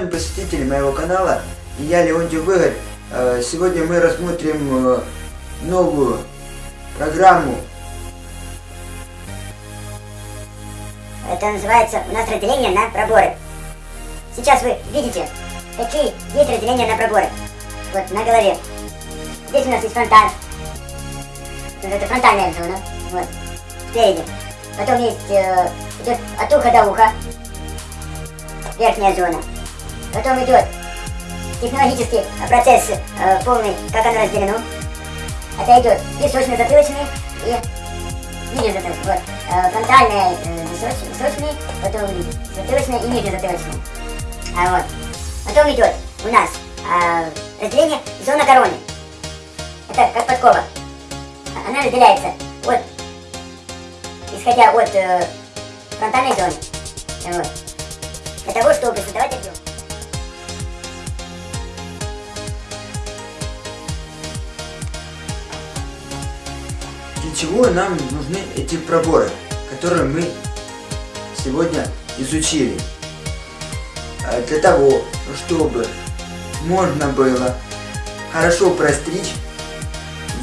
моего канала. Я Леонтий Выгорь. Э, Сегодня мы рассмотрим э, новую программу. Это называется у нас разделение на проборы. Сейчас вы видите, какие есть разделения на проборы. Вот на голове. Здесь у нас есть фронталь. Это фронтальная зона. Вот. Спереди. Потом есть э, идет от уха до уха. Верхняя зона. Потом идет технологический процесс э, полный, как оно разделено. Это идет височно-затылочный и нижнезатылочный. Вот. Э, фронтальная э, височ- височный, потом затылочный и нижнезатылочный. А вот. Потом идет у нас а, разделение зона короны. Это как подкова. Она разделяется от, исходя от э, фронтальной зоны. Вот. Для того, чтобы создавать объем. Чего нам нужны эти проборы, которые мы сегодня изучили? А Для того, чтобы можно было хорошо простричь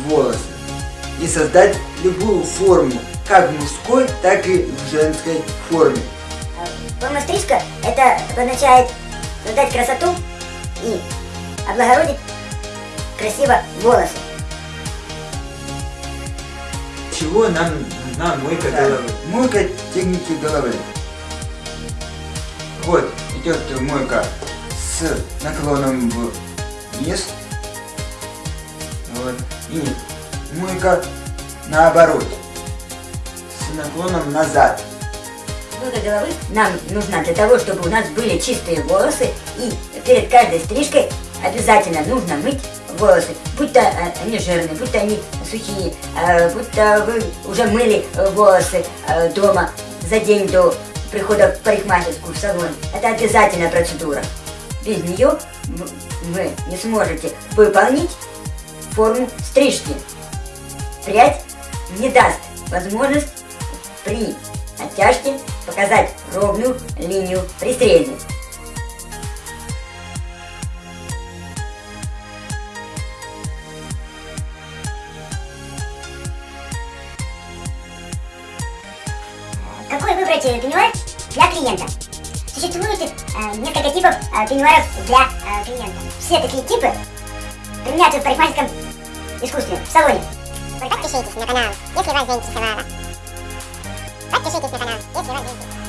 волосы и создать любую форму, как в мужской, так и в женской форме. Форма стрижка это означает создать красоту и облагородить красиво волосы. Чего нам нужна мойка головы? Мойка техники головы. Вот, идет мойка с наклоном вниз. Вот. И мойка наоборот. С наклоном назад. Мойка головы нам нужна для того, чтобы у нас были чистые волосы и перед каждой стрижкой обязательно нужно мыть волосы. Будь то э, они жирные, будь то они сухие, э, будь то вы уже мыли э, волосы дома за день до прихода в парикмахерскую в салон. Это обязательная процедура. Без нее вы не сможете выполнить форму стрижки. Прядь не даст возможность при оттяжке показать ровную линию при Какой выбрать э, пеньюар для клиента? Существует э, несколько типов э, пеньюаров для э, клиента. Все такие типы применяются в парикмахерском искусстве, в салоне. Подпишитесь на канал, если вас заинтересовало. Подпишитесь на канал, если вас заинтересовало.